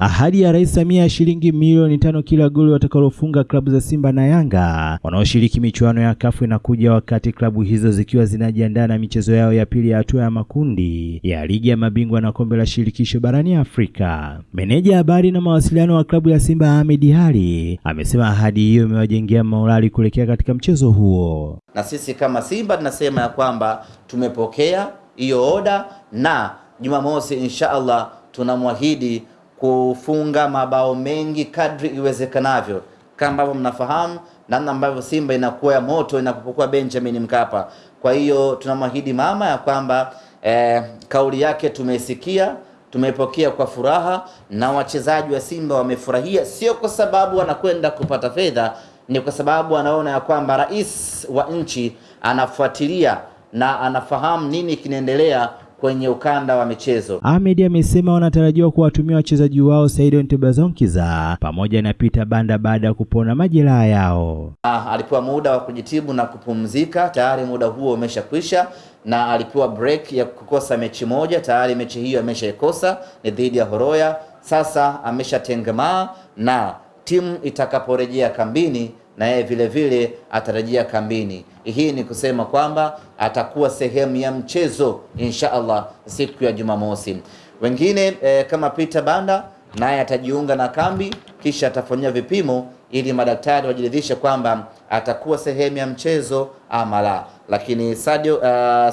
Ahadi ya Rais Samia ya shilingi milioni tano kila goli watakalofunga klabu za Simba na Yanga wanaoshiriki michuano ya kafu inakuja wakati klabu hizo zikiwa zinajiandaa na michezo yao ya pili ya hatua ya makundi ya ligi ya mabingwa na kombe la shirikisho barani Afrika. Meneja habari na mawasiliano wa klabu ya Simba Ahmed Ally amesema ahadi hiyo imewajengea morali kuelekea katika mchezo huo. Na sisi kama Simba tunasema ya kwamba tumepokea hiyo oda na Jumamosi insha Allah tunamwahidi kufunga mabao mengi kadri iwezekanavyo. Kama ambavyo mnafahamu namna ambavyo Simba inakuwa ya moto inapokuwa Benjamin Mkapa. Kwa hiyo tunamwahidi mama ya kwamba eh, kauli yake tumeisikia, tumepokea kwa furaha, na wachezaji wa Simba wamefurahia, sio kwa sababu wanakwenda kupata fedha, ni kwa sababu anaona ya kwamba rais wa nchi anafuatilia na anafahamu nini kinaendelea kwenye ukanda wa michezo. Ahmed amesema wanatarajiwa kuwatumia wachezaji wao Saido Ntebazonkiza pamoja na Peter Banda baada ya kupona majeraha yao. Ah, alipewa muda wa kujitibu na kupumzika, tayari muda huo umeshakwisha, na alipewa break ya kukosa mechi moja, tayari mechi hiyo ameshaikosa, ni dhidi ya Horoya. Sasa ameshatengemaa na timu itakaporejea kambini na yeye vile vile atarejea kambini. Hii ni kusema kwamba atakuwa sehemu ya mchezo insha Allah siku ya Jumamosi. Wengine e, kama Peter Banda naye atajiunga na kambi kisha atafanyia vipimo ili madaktari wajiridhishe kwamba atakuwa sehemu ya mchezo ama la. Lakini Sadio, uh,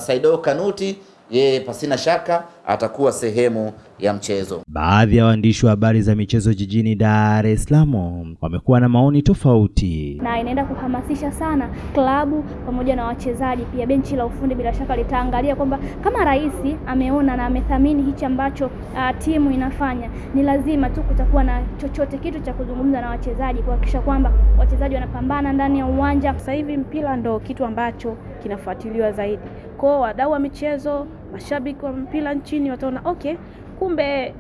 Saido Kanuti yeye pasina shaka atakuwa sehemu ya mchezo. Baadhi ya waandishi wa habari za michezo jijini Dar es Salaam wamekuwa na maoni tofauti, na inaenda kuhamasisha sana klabu pamoja na wachezaji pia. Benchi la ufundi bila shaka litaangalia kwamba kama rais ameona na amethamini hichi ambacho uh, timu inafanya, ni lazima tu kutakuwa na chochote kitu cha kuzungumza na wachezaji kuhakikisha kwamba wachezaji wanapambana ndani ya uwanja. Sasa hivi mpira ndo kitu ambacho kinafuatiliwa zaidi, kwao wadau wa michezo, mashabiki wa mpira nchini wataona okay kumbe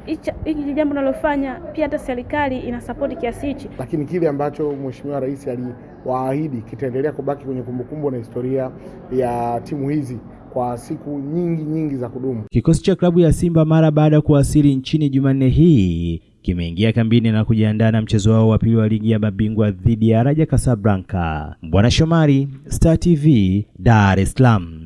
hili jambo nalofanya pia hata serikali ina sapoti kiasi hichi. Lakini kile ambacho Mheshimiwa Rais aliwaahidi kitaendelea kubaki kwenye kumbukumbu na historia ya timu hizi kwa siku nyingi nyingi za kudumu. Kikosi cha klabu ya Simba mara baada ya kuwasili nchini Jumanne hii kimeingia kambini na kujiandaa na mchezo wao wa pili wa ligi ya mabingwa dhidi ya Raja Casablanca. Bwana Shomari, Star TV, Dar es Salaam.